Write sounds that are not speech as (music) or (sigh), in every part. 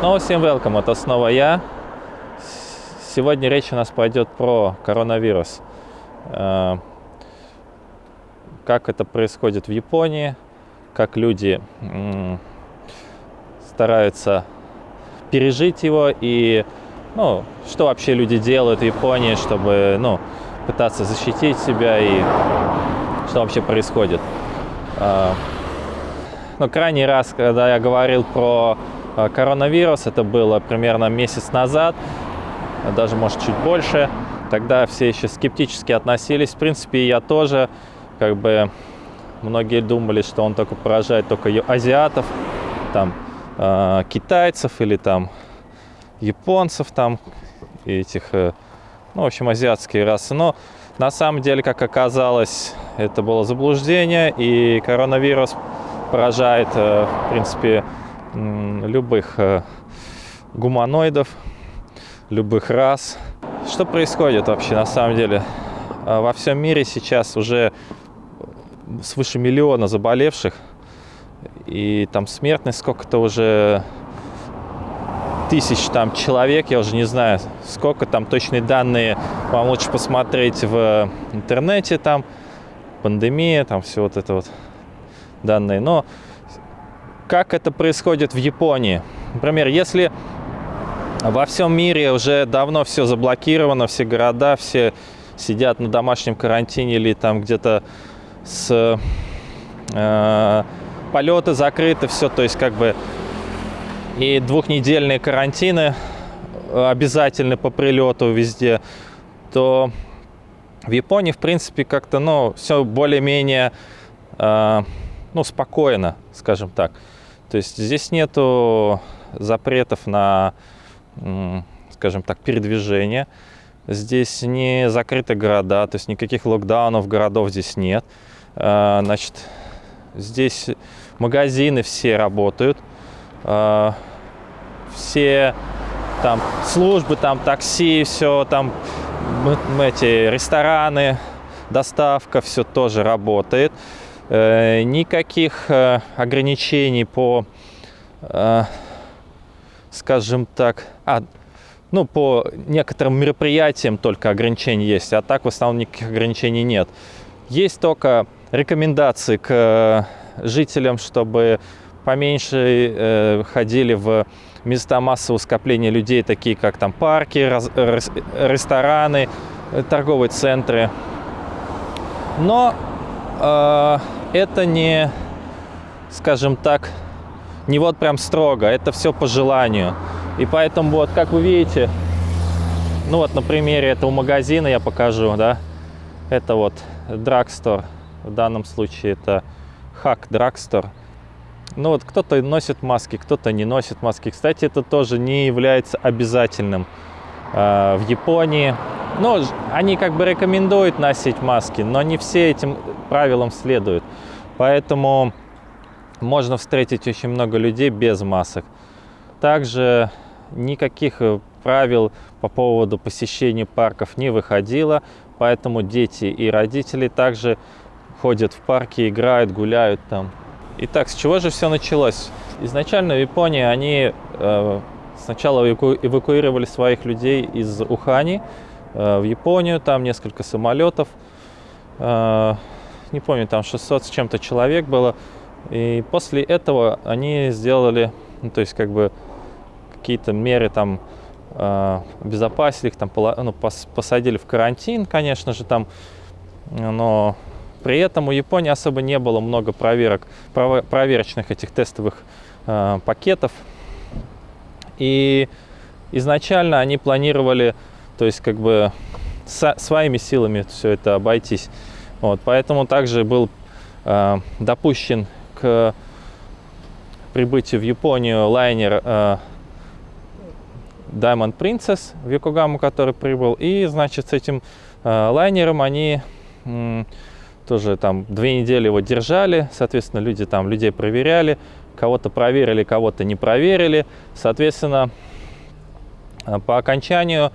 Снова всем welcome, это снова я. Сегодня речь у нас пойдет про коронавирус. Э, как это происходит в Японии, как люди стараются пережить его и ну, что вообще люди делают в Японии, чтобы ну, пытаться защитить себя и что вообще происходит. Э, но крайний раз, когда я говорил про коронавирус, это было примерно месяц назад, даже, может, чуть больше. Тогда все еще скептически относились. В принципе, я тоже, как бы, многие думали, что он только поражает только азиатов, там, э, китайцев или там японцев, там, этих, э, ну, в общем, азиатские расы. Но на самом деле, как оказалось, это было заблуждение, и коронавирус поражает, э, в принципе, любых э, гуманоидов, любых рас. Что происходит вообще на самом деле? А, во всем мире сейчас уже свыше миллиона заболевших, и там смертность сколько-то уже тысяч там человек, я уже не знаю, сколько там точные данные, вам лучше посмотреть в интернете там, пандемия, там все вот это вот данные. Но как это происходит в Японии? Например, если во всем мире уже давно все заблокировано, все города, все сидят на домашнем карантине или там где-то с э, полеты закрыты, все, то есть как бы и двухнедельные карантины обязательны по прилету везде, то в Японии, в принципе, как-то, ну, все более-менее, э, ну, спокойно, скажем так. То есть здесь нету запретов на, скажем так, передвижение. Здесь не закрыты города, то есть никаких локдаунов городов здесь нет. А, значит, здесь магазины все работают, а, все там службы, там такси, все там эти рестораны, доставка, все тоже работает. Э, никаких э, ограничений по, э, скажем так, а, ну, по некоторым мероприятиям только ограничения есть, а так в основном никаких ограничений нет. Есть только рекомендации к жителям, чтобы поменьше э, ходили в места массового скопления людей, такие как там парки, раз, рестораны, торговые центры. Но э, это не, скажем так, не вот прям строго, это все по желанию. И поэтому вот, как вы видите, ну вот на примере этого магазина я покажу, да, это вот Drugstore, в данном случае это Hack Drugstore. Ну вот кто-то носит маски, кто-то не носит маски. Кстати, это тоже не является обязательным э, в Японии. Ну, они как бы рекомендуют носить маски, но не все этим правилам следуют. Поэтому можно встретить очень много людей без масок. Также никаких э, правил по поводу посещения парков не выходило, поэтому дети и родители также ходят в парки, играют, гуляют там. Итак, с чего же все началось? Изначально в Японии они э, сначала эваку эвакуировали своих людей из Ухани, Э, в Японию, там несколько самолетов, э, не помню, там 600 с чем-то человек было. И после этого они сделали, ну, то есть как бы какие-то меры там э, обезопасили их, там ну, посадили в карантин, конечно же, там, но при этом у Японии особо не было много проверок, проверочных этих тестовых пакетов. И изначально они планировали то есть как бы со, своими силами все это обойтись. Вот, поэтому также был э, допущен к прибытию в Японию лайнер э, Diamond Princess в Йокогаму, который прибыл. И, значит, с этим э, лайнером они тоже там две недели его держали. Соответственно, люди там людей проверяли. Кого-то проверили, кого-то не проверили. Соответственно, э, по окончанию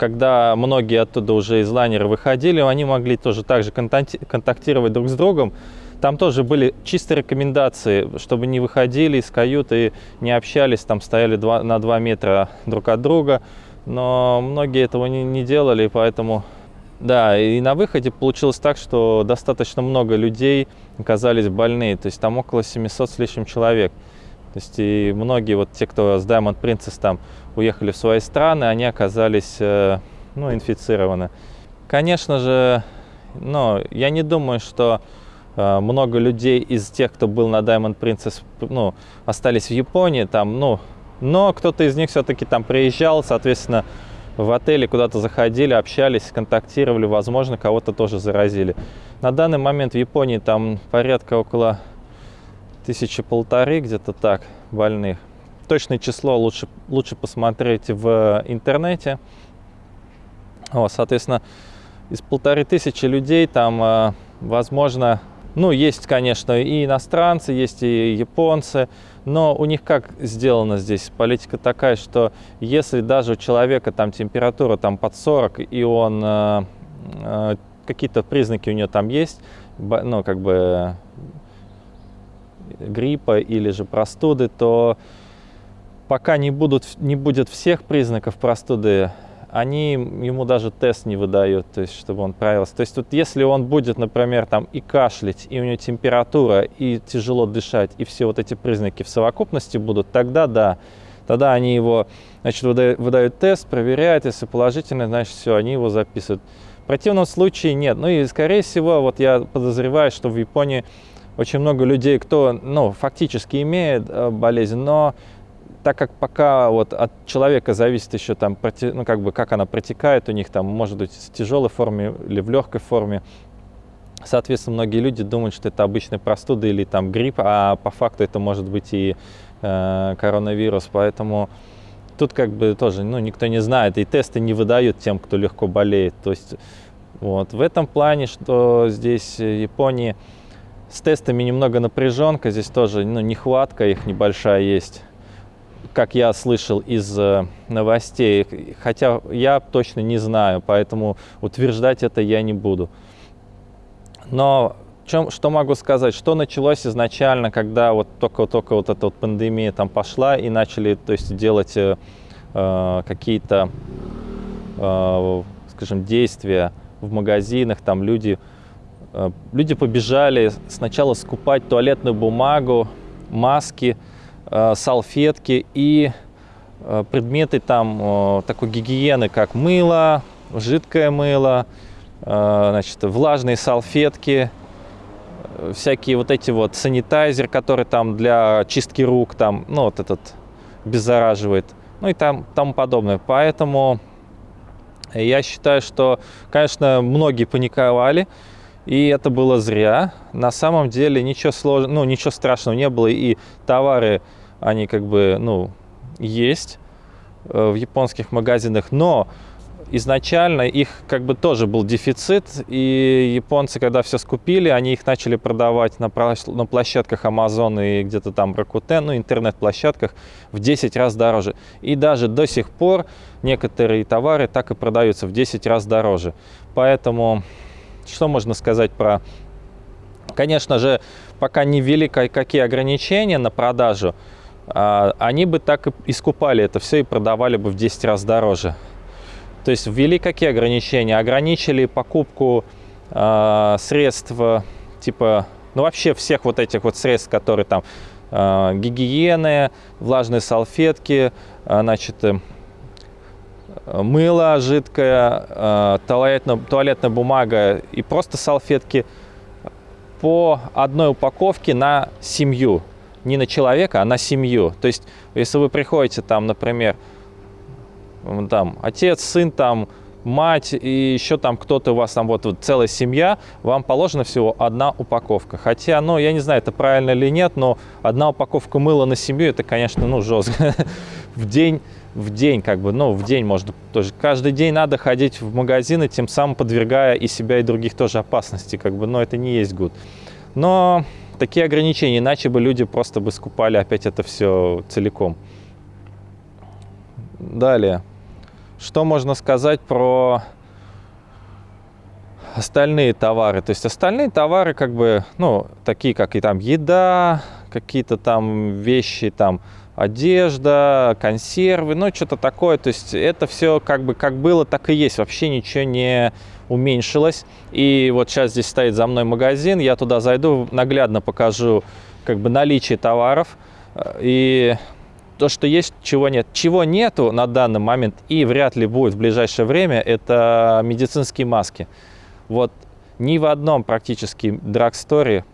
когда многие оттуда уже из лайнера выходили, они могли тоже так же контактировать друг с другом. Там тоже были чисто рекомендации, чтобы не выходили из каюты, не общались, там стояли два, на 2 метра друг от друга. Но многие этого не, не делали, поэтому... Да, и на выходе получилось так, что достаточно много людей оказались больные. То есть там около 700 с лишним человек. То есть и многие вот те, кто с Diamond Princess там уехали в свои страны, они оказались э, ну, инфицированы. Конечно же, но я не думаю, что э, много людей из тех, кто был на Diamond Princess, ну, остались в Японии, там, ну, но кто-то из них все-таки там приезжал, соответственно, в отеле куда-то заходили, общались, контактировали, возможно, кого-то тоже заразили. На данный момент в Японии там порядка около тысячи полторы, где-то так, больных. Точное число лучше, лучше посмотреть в интернете. Вот, соответственно, из полторы тысячи людей там, э, возможно, ну, есть, конечно, и иностранцы, есть и японцы, но у них как сделано здесь? Политика такая, что если даже у человека там температура там под 40, и он, э, э, какие-то признаки у него там есть, ну, как бы гриппа или же простуды, то пока не, будут, не будет всех признаков простуды, они ему даже тест не выдают, то есть, чтобы он правился. То есть, вот если он будет, например, там и кашлять, и у него температура, и тяжело дышать, и все вот эти признаки в совокупности будут, тогда да, тогда они его, значит, выдают, выдают тест, проверяют, если положительный, значит, все, они его записывают. В противном случае нет. Ну и, скорее всего, вот я подозреваю, что в Японии очень много людей, кто, ну, фактически имеет э, болезнь, но так как пока вот от человека зависит еще там, ну, как бы, как она протекает у них, там, может быть, в тяжелой форме или в легкой форме, Соответственно, многие люди думают, что это обычная простуда или там грипп, а по факту это может быть и э, коронавирус. Поэтому тут как бы тоже ну, никто не знает, и тесты не выдают тем, кто легко болеет. То есть вот в этом плане, что здесь в Японии с тестами немного напряженка, здесь тоже ну, нехватка их небольшая есть как я слышал из э, новостей, хотя я точно не знаю, поэтому утверждать это я не буду. Но чем, что могу сказать, что началось изначально, когда вот только-только вот эта вот пандемия там пошла и начали то есть, делать э, э, какие-то, э, скажем, действия в магазинах, там люди, э, люди побежали сначала скупать туалетную бумагу, маски, салфетки и э, предметы там э, такой гигиены, как мыло, жидкое мыло, значит, влажные салфетки, всякие вот эти вот санитайзер, который там для чистки рук, там, ну, вот этот беззараживает, ну и там тому подобное. Поэтому я считаю, что, конечно, многие паниковали, и это было зря. На самом деле ничего сложного, ну, ничего страшного не было, и товары они как бы, ну, есть э, в японских магазинах, но изначально их как бы тоже был дефицит, и японцы, когда все скупили, они их начали продавать на, площадках Amazon и где-то там Rakuten, ну, интернет-площадках в 10 раз дороже. И даже до сих пор некоторые товары так и продаются в 10 раз дороже. Поэтому что можно сказать про... Конечно же, пока не ввели какие ограничения на продажу, они бы так и искупали это все и продавали бы в 10 раз дороже. То есть ввели какие ограничения? Ограничили покупку э, средств типа, ну вообще всех вот этих вот средств, которые там э, гигиены, влажные салфетки, э, значит, э, мыло жидкое, э, туалетная, туалетная бумага и просто салфетки по одной упаковке на семью не на человека, а на семью. То есть, если вы приходите там, например, там отец, сын, там мать и еще там кто-то у вас там вот, вот целая семья, вам положена всего одна упаковка. Хотя, ну, я не знаю, это правильно или нет, но одна упаковка мыла на семью, это, конечно, ну, жестко. (laughs) в день, в день, как бы, ну, в день можно тоже. Каждый день надо ходить в магазины, тем самым подвергая и себя, и других тоже опасности, как бы, но это не есть гуд. Но такие ограничения, иначе бы люди просто бы скупали опять это все целиком. Далее. Что можно сказать про остальные товары. То есть остальные товары как бы, ну, такие как и там еда, какие-то там вещи, там одежда, консервы, ну, что-то такое. То есть это все как бы как было, так и есть. Вообще ничего не уменьшилось. И вот сейчас здесь стоит за мной магазин, я туда зайду, наглядно покажу как бы наличие товаров. И то, что есть, чего нет. Чего нету на данный момент и вряд ли будет в ближайшее время, это медицинские маски. Вот ни в одном практически драгсторе,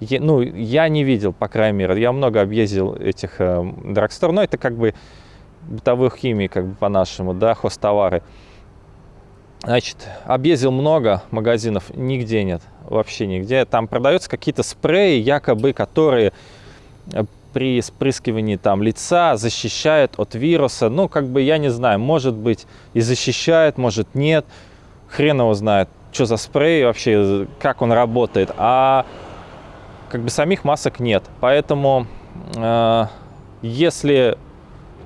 ну, я не видел, по крайней мере, я много объездил этих э, драгстор, но это как бы бытовых химий, как бы по-нашему, да, хостовары. Значит, объездил много магазинов, нигде нет, вообще нигде. Там продаются какие-то спреи, якобы, которые э, при спрыскивании там лица защищают от вируса. Ну, как бы, я не знаю, может быть и защищает, может нет. Хрен его знает что за спрей вообще, как он работает, а как бы самих масок нет. Поэтому э, если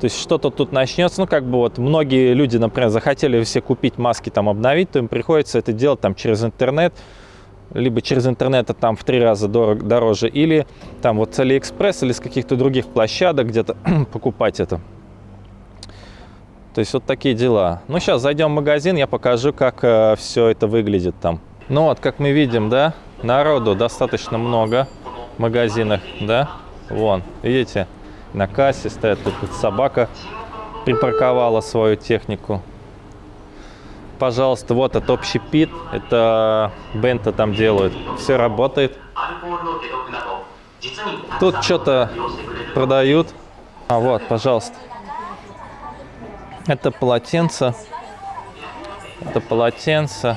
то есть что-то тут начнется, ну как бы вот многие люди, например, захотели все купить маски, там обновить, то им приходится это делать там через интернет, либо через интернет это там в три раза дорог, дороже, или там вот с Алиэкспресс или с каких-то других площадок где-то (clears throat) покупать это. То есть вот такие дела. Ну, сейчас зайдем в магазин, я покажу, как э, все это выглядит там. Ну вот, как мы видим, да, народу достаточно много в магазинах, да. Вон, видите, на кассе стоит тут собака припарковала свою технику. Пожалуйста, вот это общепит, это бенто там делают. Все работает. Тут что-то продают. А вот, пожалуйста. Это полотенце. Это полотенце.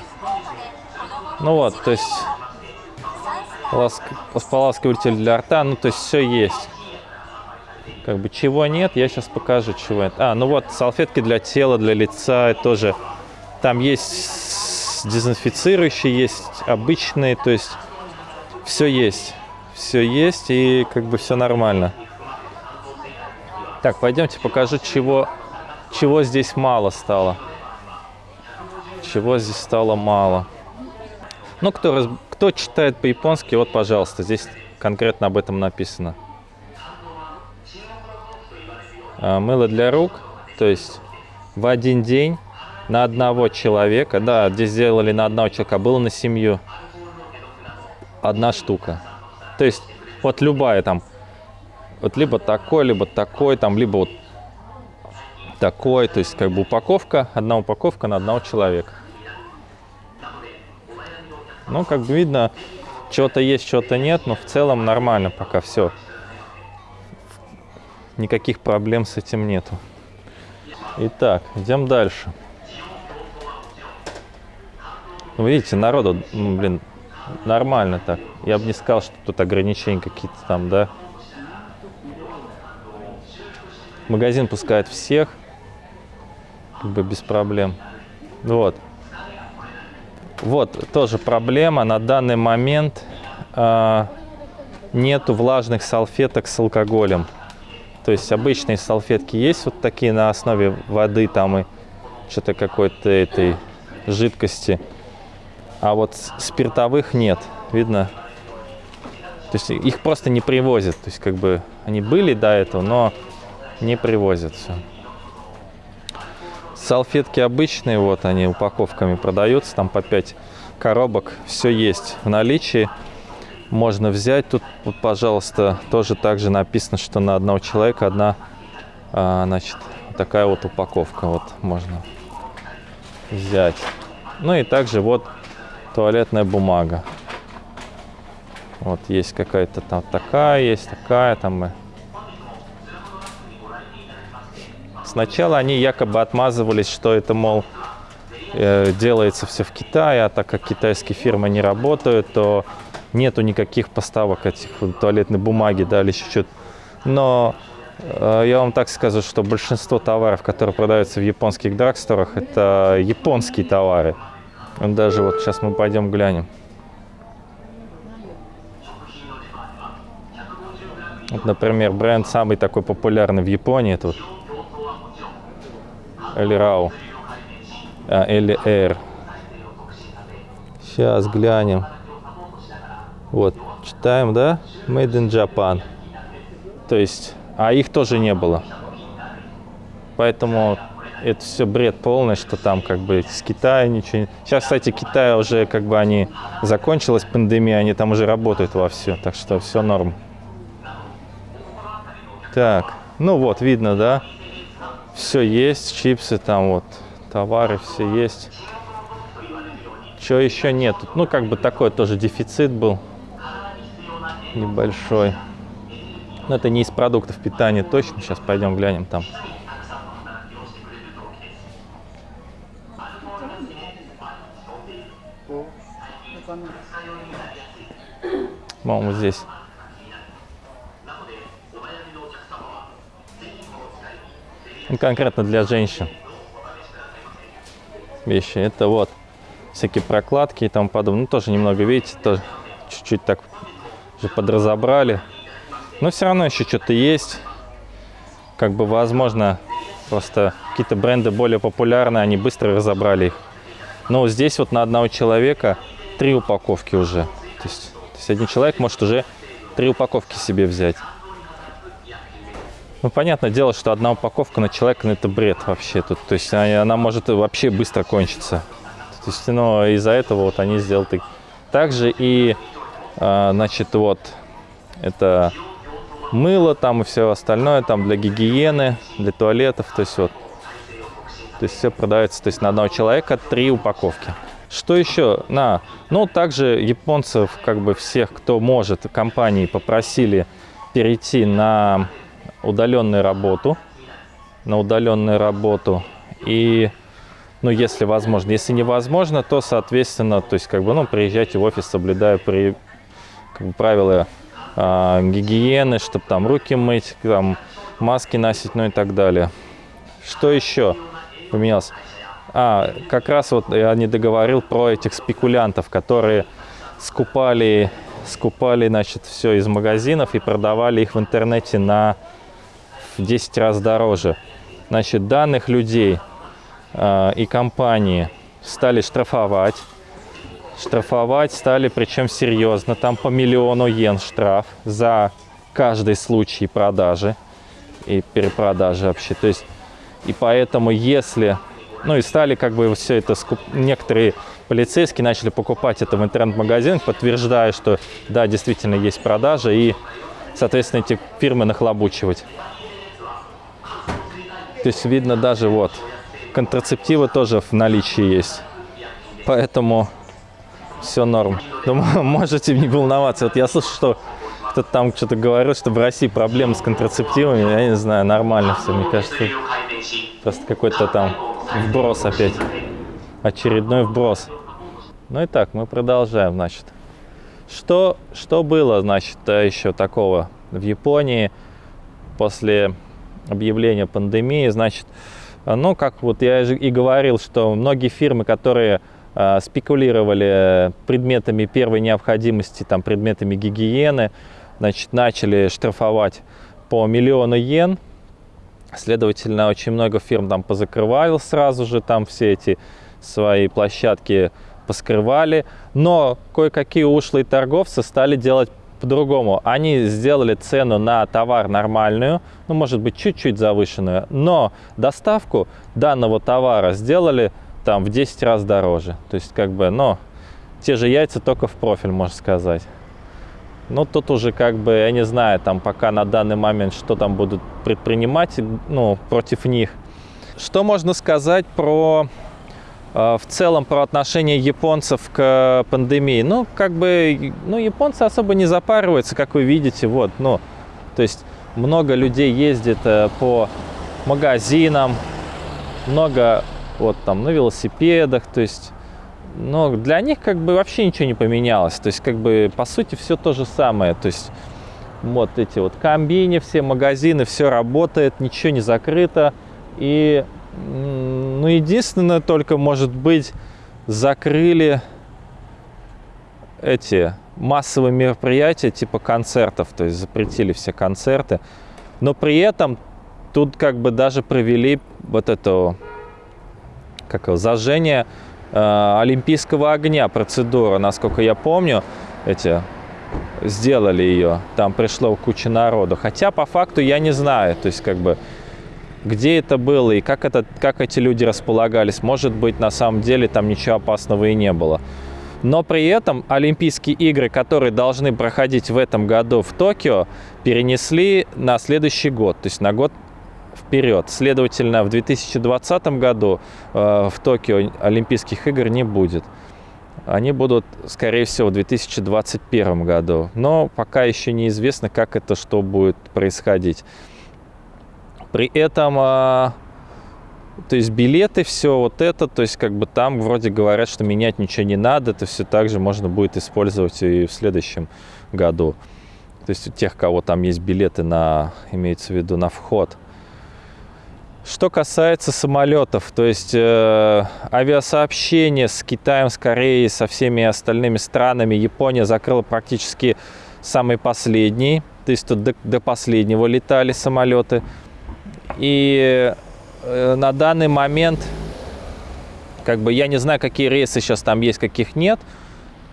Ну вот, то есть ласк... споласкиватель для рта, ну то есть все есть. Как бы чего нет, я сейчас покажу, чего это. А, ну вот салфетки для тела, для лица тоже. Там есть дезинфицирующие, есть обычные, то есть все есть. Все есть и как бы все нормально. Так, пойдемте покажу, чего чего здесь мало стало. Чего здесь стало мало. Ну, кто, кто читает по-японски, вот, пожалуйста, здесь конкретно об этом написано. А, мыло для рук, то есть в один день на одного человека, да, здесь сделали на одного человека, а было на семью одна штука. То есть вот любая там, вот либо такой, либо такой, там, либо вот такой, то есть как бы упаковка, одна упаковка на одного человека. Ну, как бы видно, чего-то есть, чего-то нет, но в целом нормально пока все. Никаких проблем с этим нету. Итак, идем дальше. Ну, видите, народу, ну, блин, нормально так. Я бы не сказал, что тут ограничения какие-то там, да. Магазин пускает всех как бы без проблем. Вот. Вот тоже проблема. На данный момент э, нету влажных салфеток с алкоголем. То есть обычные салфетки есть вот такие на основе воды там и что-то какой-то этой жидкости. А вот спиртовых нет. Видно? То есть их просто не привозят. То есть как бы они были до этого, но не привозят все. Салфетки обычные, вот они упаковками продаются, там по 5 коробок, все есть в наличии. Можно взять, тут, вот, пожалуйста, тоже также написано, что на одного человека одна, а, значит, такая вот упаковка, вот можно взять. Ну и также вот туалетная бумага. Вот есть какая-то там такая, есть такая, там Сначала они якобы отмазывались, что это, мол, э, делается все в Китае, а так как китайские фирмы не работают, то нету никаких поставок этих туалетной бумаги, да, или еще что-то. Но э, я вам так скажу, что большинство товаров, которые продаются в японских драгсторах, это японские товары. Даже вот сейчас мы пойдем глянем. Вот, например, бренд самый такой популярный в Японии, тут Эльрау. А, Эль. Сейчас глянем. Вот, читаем, да? Made in Japan. То есть, а их тоже не было. Поэтому это все бред полный, что там как бы с Китая ничего Сейчас, кстати, Китай уже как бы они... Закончилась пандемия, они там уже работают во все, так что все норм. Так, ну вот, видно, да? Все есть, чипсы там вот, товары все есть. Чего еще нет? Ну, как бы такой тоже дефицит был небольшой. Но это не из продуктов питания точно. Сейчас пойдем глянем там. По-моему, здесь. Конкретно для женщин вещи. Это вот всякие прокладки и тому подобное. Ну, тоже немного, видите, тоже чуть-чуть так уже подразобрали. Но все равно еще что-то есть. Как бы, возможно, просто какие-то бренды более популярные, они быстро разобрали их. Но здесь вот на одного человека три упаковки уже. То есть, то есть один человек может уже три упаковки себе взять. Ну, понятное дело, что одна упаковка на человека, ну, это бред вообще тут. То есть она, она может вообще быстро кончиться. То есть, ну, из-за этого вот они сделали Также и, э, значит, вот, это мыло там и все остальное, там для гигиены, для туалетов, то есть вот. То есть все продается, то есть на одного человека три упаковки. Что еще? На, ну, также японцев, как бы всех, кто может, компании попросили перейти на удаленную работу, на удаленную работу. И, ну, если возможно, если невозможно, то, соответственно, то есть, как бы, ну, приезжайте в офис, соблюдая при, как бы, правила э, гигиены, чтобы там руки мыть, там, маски носить, ну и так далее. Что еще поменялось? А, как раз вот я не договорил про этих спекулянтов, которые скупали, скупали, значит, все из магазинов и продавали их в интернете на в 10 раз дороже. Значит, данных людей э, и компании стали штрафовать. Штрафовать стали, причем серьезно, там по миллиону йен штраф за каждый случай продажи и перепродажи вообще. То есть, и поэтому, если ну и стали как бы все это, скуп... некоторые полицейские начали покупать это в интернет-магазинах, подтверждая, что да, действительно есть продажа, и, соответственно, эти фирмы нахлобучивать. То есть видно даже вот, контрацептивы тоже в наличии есть. Поэтому все норм. Думаю, (laughs) можете не волноваться. Вот я слышу, что кто-то там что-то говорил, что в России проблемы с контрацептивами. Я не знаю, нормально все. Мне кажется, просто какой-то там вброс опять. Очередной вброс. Ну и так, мы продолжаем, значит. Что, что было, значит, еще такого в Японии после объявления пандемии, значит, ну, как вот я и говорил, что многие фирмы, которые э, спекулировали предметами первой необходимости, там, предметами гигиены, значит, начали штрафовать по миллиону йен. Следовательно, очень много фирм там позакрывали сразу же, там все эти свои площадки поскрывали. Но кое-какие ушлые торговцы стали делать по-другому. Они сделали цену на товар нормальную, ну, может быть, чуть-чуть завышенную, но доставку данного товара сделали там в 10 раз дороже. То есть, как бы, но те же яйца только в профиль, можно сказать. Ну, тут уже, как бы, я не знаю, там пока на данный момент, что там будут предпринимать, ну, против них. Что можно сказать про в целом про отношение японцев к пандемии. Ну, как бы, ну, японцы особо не запариваются, как вы видите, вот, ну, то есть много людей ездит э, по магазинам, много вот там на велосипедах, то есть, но для них как бы вообще ничего не поменялось, то есть как бы по сути все то же самое, то есть вот эти вот комбини, все магазины, все работает, ничего не закрыто, и ну, единственное, только, может быть, закрыли эти массовые мероприятия типа концертов, то есть запретили все концерты. Но при этом тут как бы даже провели вот это как его, зажжение э, олимпийского огня процедура, насколько я помню, эти сделали ее. Там пришло куча народу. Хотя по факту я не знаю, то есть как бы где это было и как, это, как эти люди располагались. Может быть, на самом деле там ничего опасного и не было. Но при этом Олимпийские игры, которые должны проходить в этом году в Токио, перенесли на следующий год, то есть на год вперед. Следовательно, в 2020 году э, в Токио Олимпийских игр не будет. Они будут, скорее всего, в 2021 году. Но пока еще неизвестно, как это что будет происходить. При этом э, то есть билеты, все вот это, то есть как бы там вроде говорят, что менять ничего не надо, это все также можно будет использовать и в следующем году. То есть у тех, кого там есть билеты на, имеется в виду, на вход. Что касается самолетов, то есть э, авиасообщение с Китаем, с Кореей, со всеми остальными странами, Япония закрыла практически самый последний, то есть тут до, до последнего летали самолеты. И Э, на данный момент, как бы я не знаю, какие рейсы сейчас там есть, каких нет,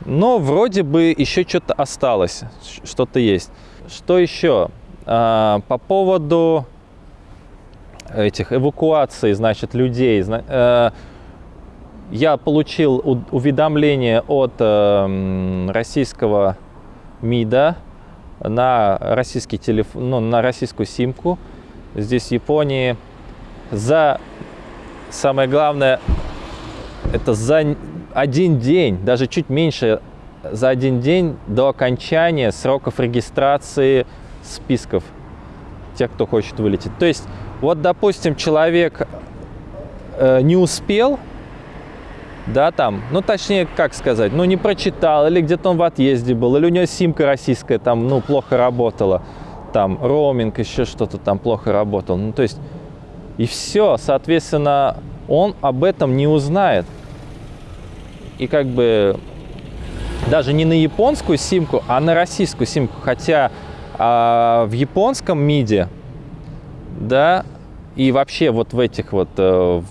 но вроде бы еще что-то осталось, что-то есть. Что еще? А, по поводу этих эвакуаций, значит, людей. Э, я получил уведомление от э, российского МИДа на российский телефон, ну, на российскую симку. Здесь в Японии за, самое главное, это за один день, даже чуть меньше, за один день до окончания сроков регистрации списков тех, кто хочет вылететь. То есть, вот, допустим, человек э, не успел, да, там, ну, точнее, как сказать, ну, не прочитал, или где-то он в отъезде был, или у него симка российская там, ну, плохо работала, там, роуминг, еще что-то там плохо работал. Ну, то есть, и все, соответственно, он об этом не узнает. И как бы даже не на японскую симку, а на российскую симку. Хотя а, в японском МИДе, да, и вообще вот в этих вот, э,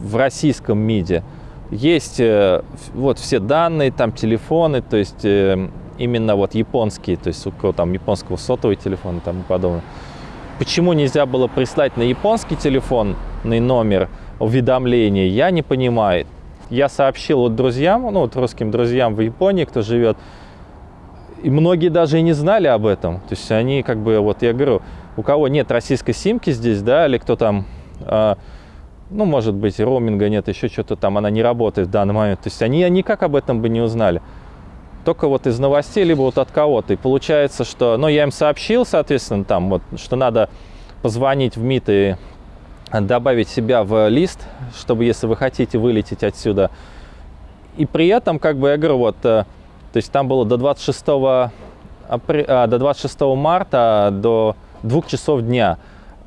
в российском МИДе есть э, вот все данные, там телефоны, то есть э, именно вот японские, то есть у кого там японского сотовый телефон и тому подобное. Почему нельзя было прислать на японский телефонный номер уведомления, я не понимаю. Я сообщил вот друзьям, ну вот русским друзьям в Японии, кто живет, и многие даже и не знали об этом. То есть они как бы, вот я говорю, у кого нет российской симки здесь, да, или кто там, э, ну, может быть, роуминга нет, еще что-то там, она не работает в данный момент. То есть они никак об этом бы не узнали только вот из новостей, либо вот от кого-то. И получается, что, ну, я им сообщил, соответственно, там вот, что надо позвонить в МИД и добавить себя в лист, чтобы, если вы хотите вылететь отсюда. И при этом, как бы, я говорю, вот, э, то есть там было до 26, апр... а, до 26 марта, до двух часов дня.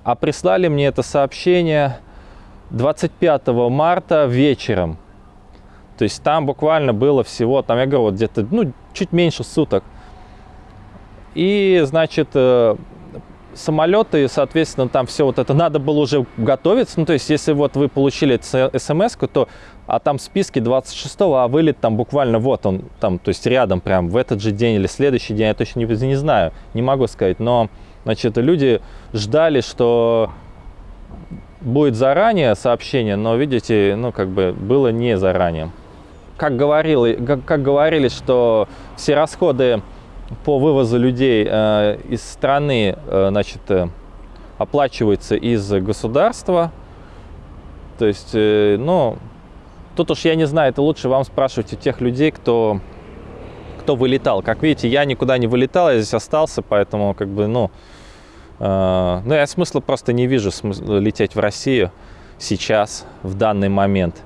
А прислали мне это сообщение 25 марта вечером. То есть там буквально было всего, там я говорю, вот где-то, ну, чуть меньше суток. И, значит, э, самолеты, соответственно, там все вот это надо было уже готовиться. Ну, то есть, если вот вы получили смс то а там в списке 26 а вылет там буквально вот он, там, то есть рядом прям в этот же день или следующий день, я точно не, не знаю, не могу сказать, но, значит, люди ждали, что будет заранее сообщение, но, видите, ну, как бы было не заранее как, говорил, как, как говорили, что все расходы по вывозу людей э, из страны э, значит, э, оплачиваются из государства. То есть, э, ну, тут уж я не знаю, это лучше вам спрашивать у тех людей, кто, кто вылетал. Как видите, я никуда не вылетал, я здесь остался, поэтому, как бы, ну, э, ну я смысла просто не вижу смысла лететь в Россию сейчас, в данный момент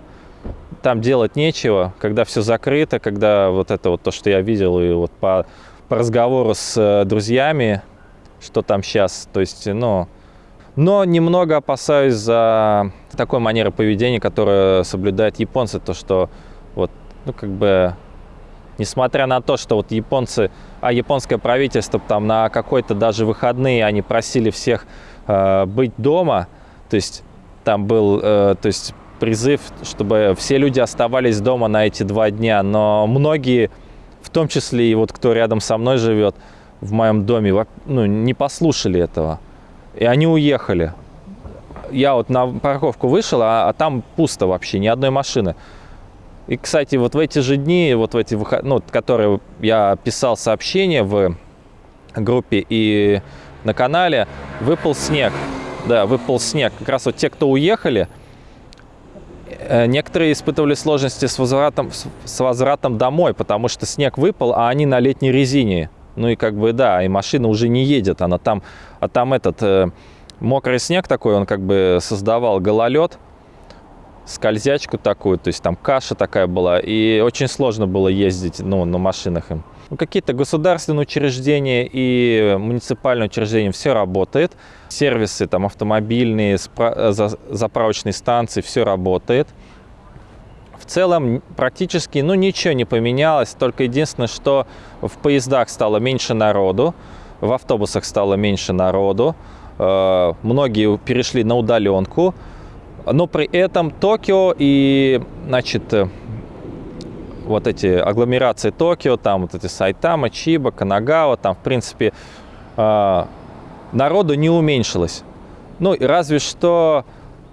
там делать нечего, когда все закрыто, когда вот это вот то, что я видел, и вот по, по разговору с э, друзьями, что там сейчас, то есть, ну, но немного опасаюсь за такой манеры поведения, которая соблюдают японцы, то, что вот, ну, как бы, несмотря на то, что вот японцы, а японское правительство там на какой-то даже выходные, они просили всех э, быть дома, то есть там был, э, то есть призыв, чтобы все люди оставались дома на эти два дня. Но многие, в том числе и вот кто рядом со мной живет, в моем доме, ну, не послушали этого. И они уехали. Я вот на парковку вышел, а, а там пусто вообще, ни одной машины. И, кстати, вот в эти же дни, вот в эти выход... ну, которые я писал сообщения в группе и на канале, выпал снег. Да, выпал снег. Как раз вот те, кто уехали, некоторые испытывали сложности с возвратом, с возвратом домой, потому что снег выпал, а они на летней резине. Ну и как бы, да, и машина уже не едет, она там, а там этот э, мокрый снег такой, он как бы создавал гололед, скользячку такую, то есть там каша такая была, и очень сложно было ездить ну, на машинах им. Ну, Какие-то государственные учреждения и муниципальные учреждения, все работает. Сервисы там автомобильные, заправочные станции, все работает. В целом практически ну, ничего не поменялось, только единственное, что в поездах стало меньше народу, в автобусах стало меньше народу, э, многие перешли на удаленку, но при этом Токио и, значит, э, вот эти агломерации Токио, там вот эти Сайтама, Чиба, Канагава, там, в принципе, э, народу не уменьшилось. Ну, разве что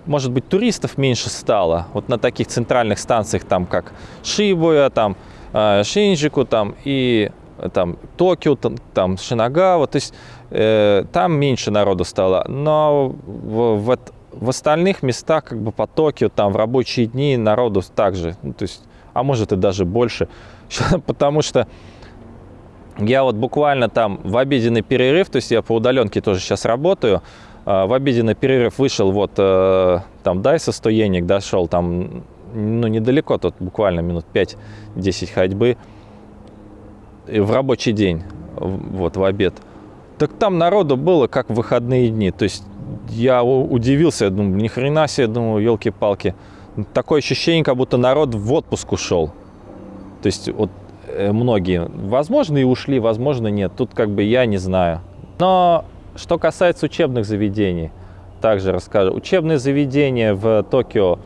может быть, туристов меньше стало. Вот на таких центральных станциях, там, как Шибуя, там, э, Шинджику, там, и там, Токио, там, там Шинагава, то есть э, там меньше народу стало. Но в, в, в остальных местах, как бы по Токио, там, в рабочие дни народу также, ну, то есть, а может и даже больше, (laughs) потому что я вот буквально там в обеденный перерыв, то есть я по удаленке тоже сейчас работаю, а, в обеденный перерыв вышел, вот э, там Дайса стоенник дошел, там ну, недалеко, тут буквально минут 5-10 ходьбы в рабочий день, вот в обед. Так там народу было как в выходные дни, то есть я удивился, я думаю, ни хрена себе, думаю, елки-палки. Такое ощущение, как будто народ в отпуск ушел. То есть вот э, многие, возможно, и ушли, возможно, нет. Тут как бы я не знаю. Но что касается учебных заведений, также расскажу. Учебные заведения в Токио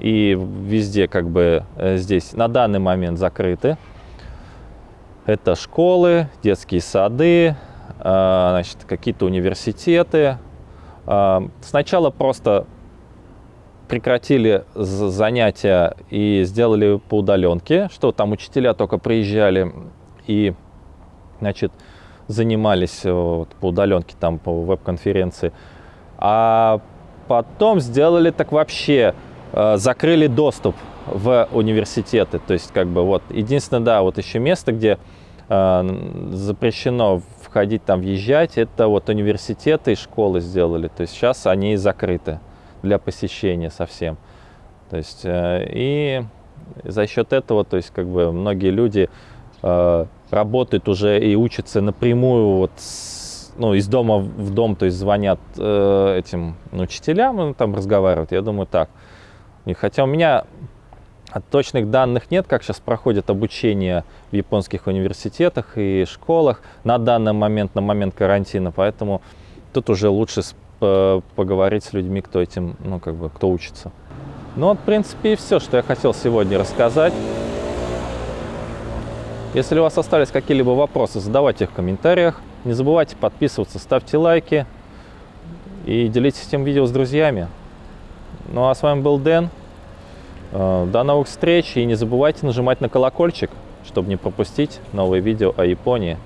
и везде как бы э, здесь на данный момент закрыты. Это школы, детские сады, э, значит, какие-то университеты. Сначала просто прекратили занятия и сделали по удаленке, что там учителя только приезжали и, значит, занимались э, вот, по удаленке, там, по веб-конференции. А потом сделали так вообще, э, закрыли доступ в университеты. То есть, как бы, вот, единственное, да, вот еще место, где э, запрещено входить, там, въезжать, это вот университеты и школы сделали. То есть, сейчас они закрыты для посещения совсем. То есть, э, и за счет этого, то есть, как бы, многие люди э, работают уже и учатся напрямую вот с, ну, из дома в дом, то есть звонят э, этим ну, учителям, ну, там разговаривают, я думаю, так. И хотя у меня точных данных нет, как сейчас проходит обучение в японских университетах и школах на данный момент, на момент карантина, поэтому тут уже лучше поговорить с людьми, кто этим, ну, как бы, кто учится. Ну, вот, в принципе, и все, что я хотел сегодня рассказать. Если у вас остались какие-либо вопросы, задавайте их в комментариях. Не забывайте подписываться, ставьте лайки и делитесь этим видео с друзьями. Ну а с вами был Дэн. Э, до новых встреч и не забывайте нажимать на колокольчик, чтобы не пропустить новые видео о Японии.